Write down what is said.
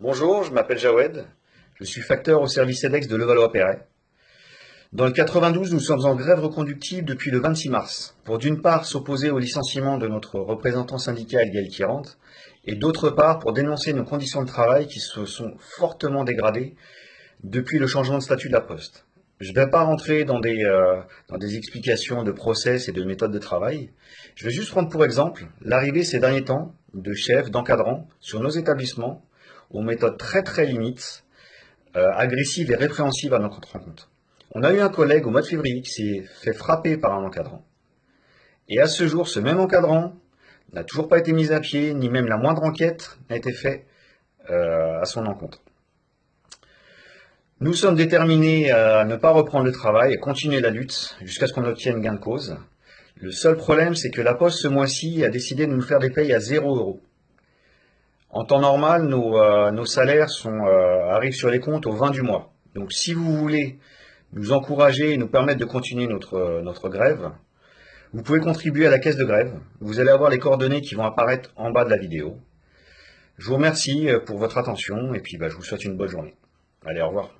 Bonjour, je m'appelle Jawed, je suis facteur au service EDEX de Levallois-Perret. Dans le 92, nous sommes en grève reconductible depuis le 26 mars, pour d'une part s'opposer au licenciement de notre représentant syndical Gaël Kirant, et d'autre part pour dénoncer nos conditions de travail qui se sont fortement dégradées depuis le changement de statut de la Poste. Je ne vais pas rentrer dans des, euh, dans des explications de process et de méthodes de travail. Je vais juste prendre pour exemple l'arrivée ces derniers temps de chefs, d'encadrants sur nos établissements aux méthodes très très limites, euh, agressives et répréhensibles à notre rencontre. On a eu un collègue au mois de février qui s'est fait frapper par un encadrant. Et à ce jour, ce même encadrant n'a toujours pas été mis à pied, ni même la moindre enquête n'a été faite euh, à son encontre. Nous sommes déterminés à ne pas reprendre le travail et continuer la lutte jusqu'à ce qu'on obtienne gain de cause. Le seul problème, c'est que la Poste, ce mois-ci, a décidé de nous faire des payes à 0 euros. En temps normal, nos, euh, salaires euh, arrivent sur les comptes au 20 du mois. Donc si vous voulez nous encourager et nous permettre de continuer notre, euh, notre grève, vous pouvez contribuer à la caisse de grève. Vous allez avoir les coordonnées qui vont apparaître en bas de la vidéo. Je vous remercie pour votre attention et puis bah, je vous souhaite une bonne journée. Allez, au revoir.